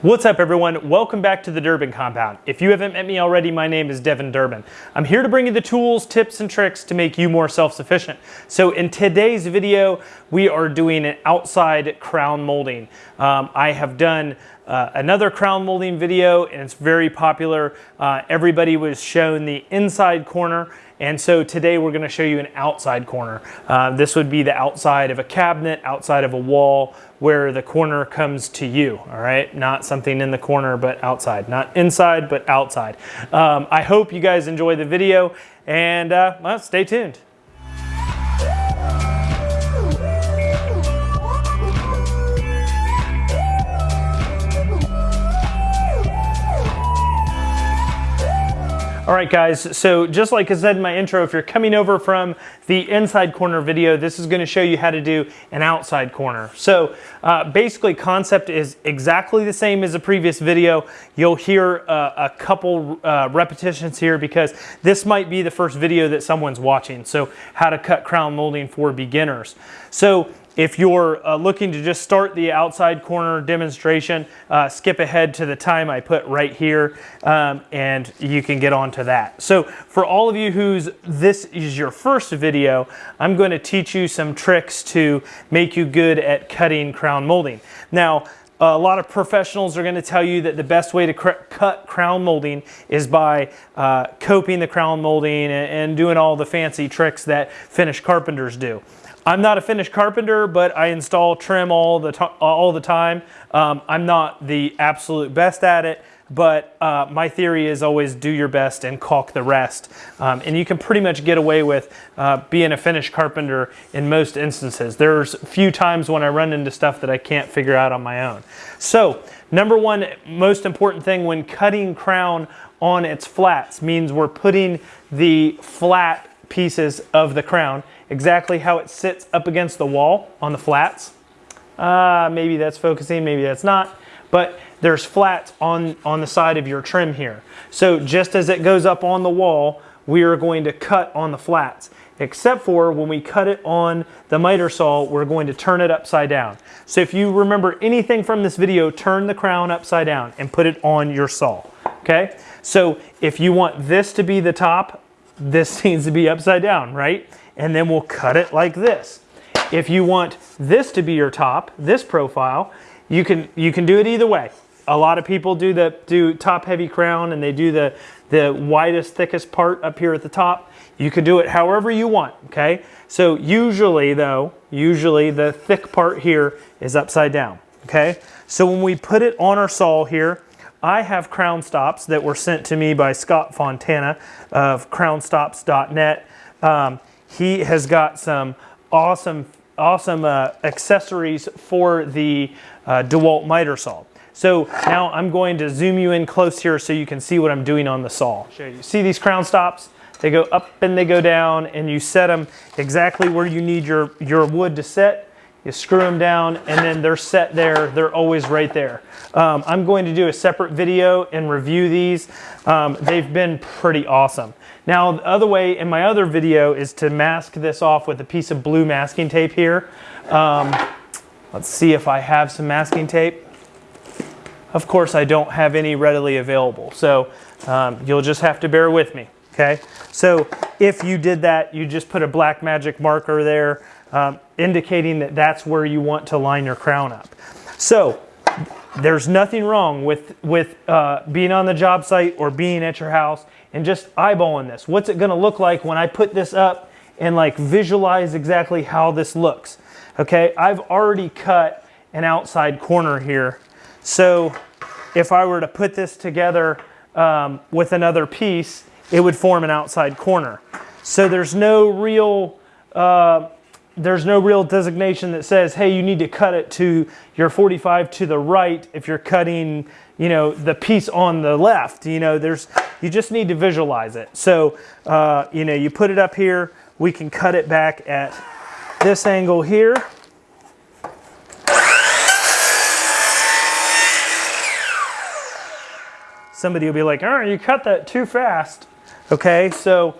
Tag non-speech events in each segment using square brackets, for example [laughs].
What's up everyone? Welcome back to the Durbin Compound. If you haven't met me already, my name is Devin Durbin. I'm here to bring you the tools, tips, and tricks to make you more self-sufficient. So in today's video, we are doing an outside crown molding. Um, I have done uh, another crown molding video and it's very popular. Uh, everybody was shown the inside corner and so today we're gonna show you an outside corner. Uh, this would be the outside of a cabinet, outside of a wall, where the corner comes to you, all right? Not something in the corner, but outside. Not inside, but outside. Um, I hope you guys enjoy the video, and uh, well, stay tuned. All right guys, so just like I said in my intro, if you're coming over from the inside corner video, this is gonna show you how to do an outside corner. So uh, basically concept is exactly the same as the previous video. You'll hear uh, a couple uh, repetitions here because this might be the first video that someone's watching. So how to cut crown molding for beginners. So if you're uh, looking to just start the outside corner demonstration, uh, skip ahead to the time I put right here um, and you can get on to that. So for all of you whose this is your first video, I'm going to teach you some tricks to make you good at cutting crown molding. Now, a lot of professionals are going to tell you that the best way to cr cut crown molding is by uh, coping the crown molding and, and doing all the fancy tricks that finished carpenters do. I'm not a finished carpenter, but I install trim all the, all the time. Um, I'm not the absolute best at it, but uh, my theory is always do your best and caulk the rest. Um, and you can pretty much get away with uh, being a finished carpenter in most instances. There's a few times when I run into stuff that I can't figure out on my own. So number one most important thing when cutting crown on its flats means we're putting the flat pieces of the crown exactly how it sits up against the wall on the flats. Uh, maybe that's focusing, maybe that's not, but there's flats on, on the side of your trim here. So just as it goes up on the wall, we are going to cut on the flats, except for when we cut it on the miter saw, we're going to turn it upside down. So if you remember anything from this video, turn the crown upside down and put it on your saw, okay? So if you want this to be the top, this [laughs] needs to be upside down, right? and then we'll cut it like this. If you want this to be your top, this profile, you can, you can do it either way. A lot of people do the do top heavy crown and they do the, the widest, thickest part up here at the top. You can do it however you want, okay? So usually though, usually the thick part here is upside down, okay? So when we put it on our saw here, I have crown stops that were sent to me by Scott Fontana of crownstops.net. Um, he has got some awesome, awesome uh, accessories for the uh, DeWalt miter saw. So now I'm going to zoom you in close here so you can see what I'm doing on the saw. See these crown stops? They go up and they go down and you set them exactly where you need your, your wood to set. You screw them down and then they're set there. They're always right there. Um, I'm going to do a separate video and review these. Um, they've been pretty awesome. Now, the other way in my other video is to mask this off with a piece of blue masking tape here. Um, let's see if I have some masking tape. Of course, I don't have any readily available, so um, you'll just have to bear with me, okay? So if you did that, you just put a black magic marker there, um, indicating that that's where you want to line your crown up. So there's nothing wrong with, with uh, being on the job site or being at your house and just eyeballing this. What's it gonna look like when I put this up and like visualize exactly how this looks? Okay, I've already cut an outside corner here. So if I were to put this together um, with another piece, it would form an outside corner. So there's no real uh, there's no real designation that says, hey, you need to cut it to your 45 to the right if you're cutting, you know, the piece on the left. You know, there's, you just need to visualize it. So, uh, you know, you put it up here, we can cut it back at this angle here. Somebody will be like, all right, you cut that too fast. Okay, so,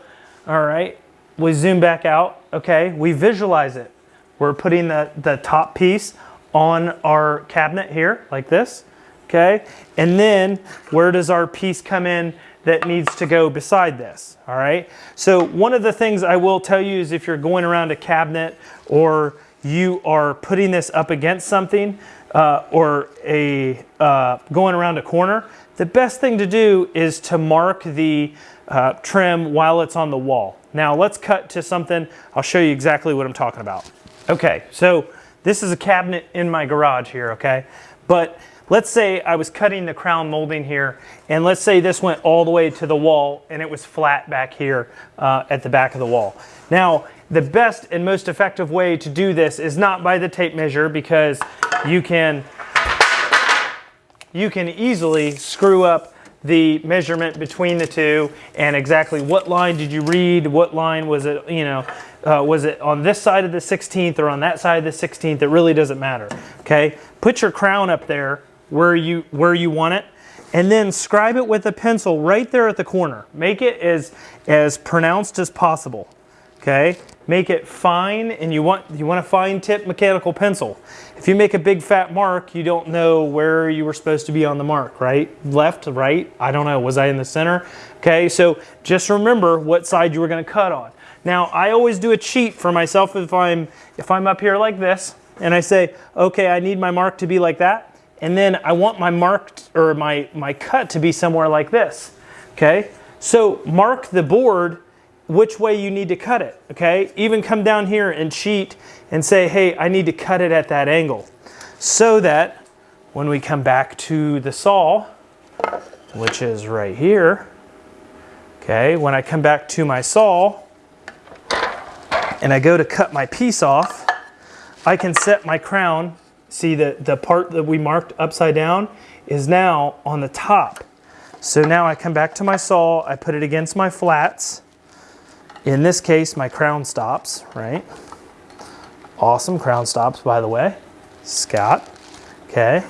all right, we zoom back out, okay, we visualize it. We're putting the, the top piece on our cabinet here, like this, okay? And then where does our piece come in that needs to go beside this, all right? So one of the things I will tell you is if you're going around a cabinet or you are putting this up against something uh, or a uh, going around a corner, the best thing to do is to mark the uh, trim while it's on the wall. Now let's cut to something, I'll show you exactly what I'm talking about. Okay, so this is a cabinet in my garage here, okay? But let's say I was cutting the crown molding here, and let's say this went all the way to the wall and it was flat back here uh, at the back of the wall. Now, the best and most effective way to do this is not by the tape measure because you can, you can easily screw up the measurement between the two and exactly what line did you read, what line was it, you know, uh, was it on this side of the 16th or on that side of the 16th, it really doesn't matter, okay? Put your crown up there where you, where you want it and then scribe it with a pencil right there at the corner. Make it as, as pronounced as possible, okay? Make it fine and you want, you want a fine tip mechanical pencil. If you make a big fat mark, you don't know where you were supposed to be on the mark, right? Left, right, I don't know, was I in the center? Okay, so just remember what side you were gonna cut on. Now, I always do a cheat for myself if I'm, if I'm up here like this and I say, okay, I need my mark to be like that. And then I want my marked or my, my cut to be somewhere like this, okay? So mark the board which way you need to cut it, okay? Even come down here and cheat and say, hey, I need to cut it at that angle. So that when we come back to the saw, which is right here, okay, when I come back to my saw and I go to cut my piece off, I can set my crown, see the, the part that we marked upside down is now on the top. So now I come back to my saw, I put it against my flats, in this case, my crown stops, right? Awesome crown stops, by the way. Scott, okay.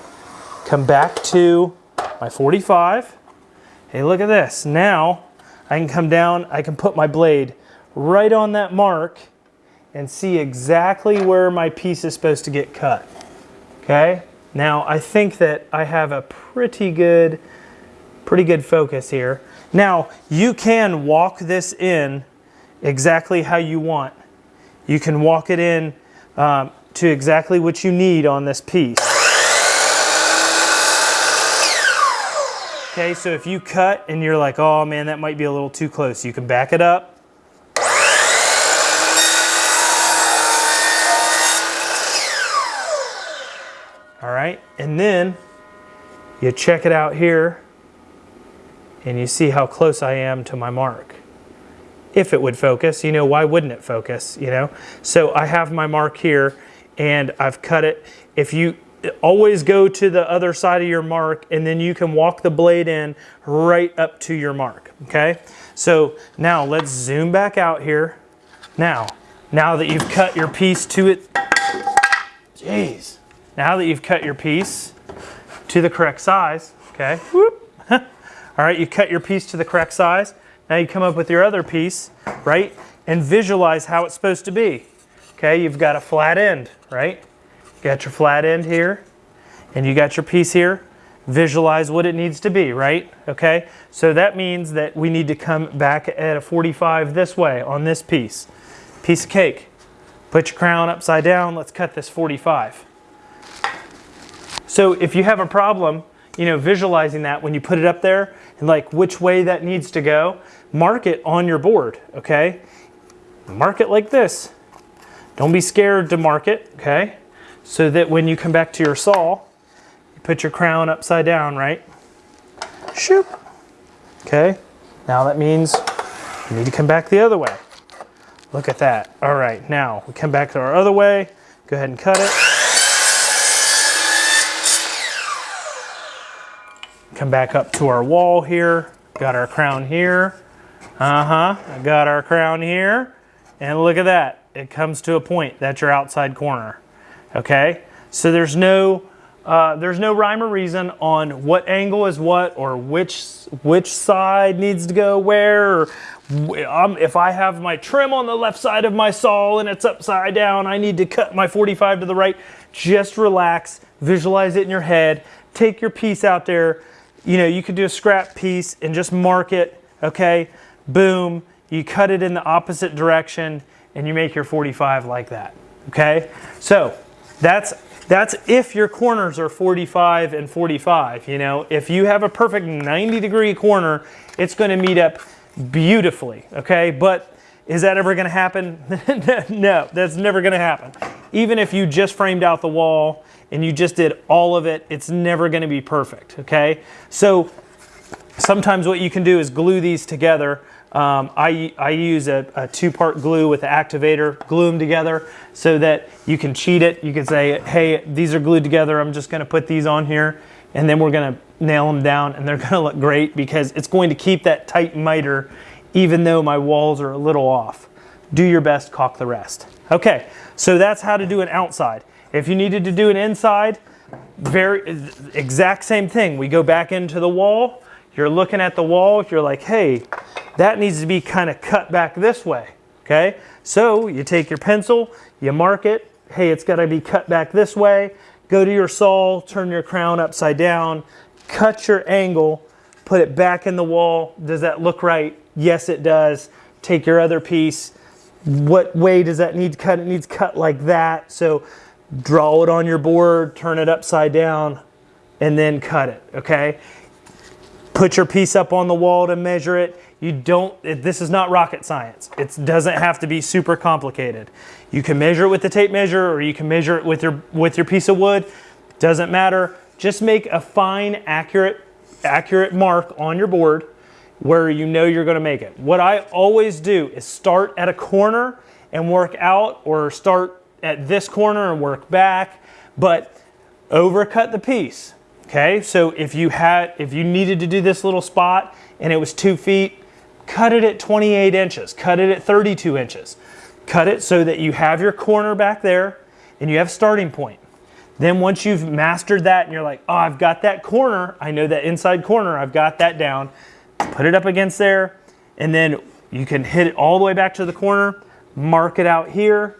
Come back to my 45. Hey, look at this. Now I can come down, I can put my blade right on that mark and see exactly where my piece is supposed to get cut, okay? Now I think that I have a pretty good, pretty good focus here. Now you can walk this in exactly how you want. You can walk it in um, to exactly what you need on this piece. Okay, so if you cut and you're like, oh man, that might be a little too close, you can back it up. All right, and then you check it out here and you see how close I am to my mark if it would focus, you know, why wouldn't it focus, you know? So I have my mark here and I've cut it. If you always go to the other side of your mark and then you can walk the blade in right up to your mark, okay? So now let's zoom back out here. Now, now that you've cut your piece to it, jeez. Now that you've cut your piece to the correct size, okay? [laughs] All right, you cut your piece to the correct size. Now you come up with your other piece, right? And visualize how it's supposed to be. Okay, you've got a flat end, right? Got your flat end here, and you got your piece here. Visualize what it needs to be, right? Okay, so that means that we need to come back at a 45 this way on this piece. Piece of cake. Put your crown upside down, let's cut this 45. So if you have a problem, you know, visualizing that when you put it up there and like which way that needs to go, mark it on your board, okay? Mark it like this. Don't be scared to mark it, okay? So that when you come back to your saw, you put your crown upside down, right? Shoop. Okay, now that means you need to come back the other way. Look at that. All right, now we come back to our other way. Go ahead and cut it. Come back up to our wall here. Got our crown here. Uh-huh, I got our crown here. And look at that, it comes to a point. That's your outside corner, okay? So there's no, uh, there's no rhyme or reason on what angle is what or which, which side needs to go where. Um, if I have my trim on the left side of my saw and it's upside down, I need to cut my 45 to the right. Just relax, visualize it in your head, take your piece out there. You know, you could do a scrap piece and just mark it, okay? Boom, you cut it in the opposite direction and you make your 45 like that, okay? So that's, that's if your corners are 45 and 45, you know? If you have a perfect 90 degree corner, it's gonna meet up beautifully, okay? But is that ever gonna happen? [laughs] no, that's never gonna happen. Even if you just framed out the wall and you just did all of it, it's never gonna be perfect, okay? So sometimes what you can do is glue these together. Um, I, I use a, a two-part glue with the activator, glue them together so that you can cheat it. You can say, hey, these are glued together. I'm just gonna put these on here and then we're gonna nail them down and they're [laughs] gonna look great because it's going to keep that tight miter even though my walls are a little off. Do your best, caulk the rest. Okay, so that's how to do an outside. If you needed to do an inside, very exact same thing. We go back into the wall, you're looking at the wall, you're like, hey, that needs to be kind of cut back this way, okay? So you take your pencil, you mark it, hey, it's gotta be cut back this way, go to your saw, turn your crown upside down, cut your angle, put it back in the wall. Does that look right? Yes, it does. Take your other piece. What way does that need to cut? It needs cut like that. So draw it on your board, turn it upside down, and then cut it, okay? put your piece up on the wall to measure it. You don't, this is not rocket science. It doesn't have to be super complicated. You can measure it with the tape measure or you can measure it with your, with your piece of wood. Doesn't matter. Just make a fine, accurate, accurate mark on your board where you know you're gonna make it. What I always do is start at a corner and work out or start at this corner and work back, but overcut the piece. Okay, so if you had, if you needed to do this little spot and it was two feet, cut it at 28 inches, cut it at 32 inches. Cut it so that you have your corner back there and you have starting point. Then once you've mastered that and you're like, oh, I've got that corner, I know that inside corner, I've got that down, put it up against there, and then you can hit it all the way back to the corner, mark it out here,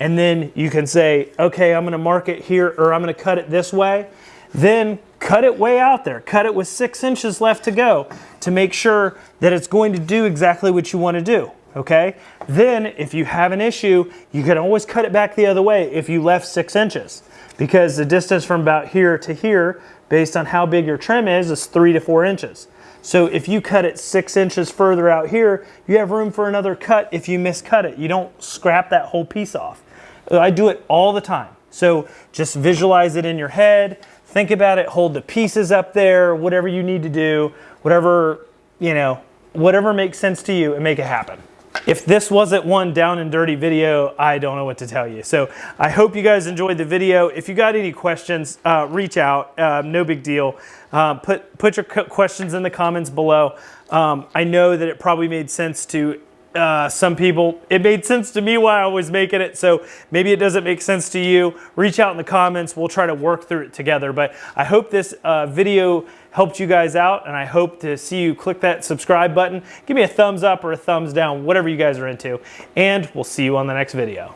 and then you can say, okay, I'm gonna mark it here, or I'm gonna cut it this way. Then cut it way out there. Cut it with six inches left to go to make sure that it's going to do exactly what you want to do. Okay. Then if you have an issue, you can always cut it back the other way if you left six inches because the distance from about here to here, based on how big your trim is, is three to four inches. So if you cut it six inches further out here, you have room for another cut if you miscut it. You don't scrap that whole piece off. I do it all the time. So just visualize it in your head, think about it, hold the pieces up there, whatever you need to do, whatever, you know, whatever makes sense to you and make it happen. If this wasn't one down and dirty video, I don't know what to tell you. So I hope you guys enjoyed the video. If you got any questions, uh, reach out. Uh, no big deal. Uh, put, put your questions in the comments below. Um, I know that it probably made sense to uh, some people, it made sense to me why I was making it, so maybe it doesn't make sense to you. Reach out in the comments. We'll try to work through it together. But I hope this uh, video helped you guys out, and I hope to see you click that subscribe button. Give me a thumbs up or a thumbs down, whatever you guys are into, and we'll see you on the next video.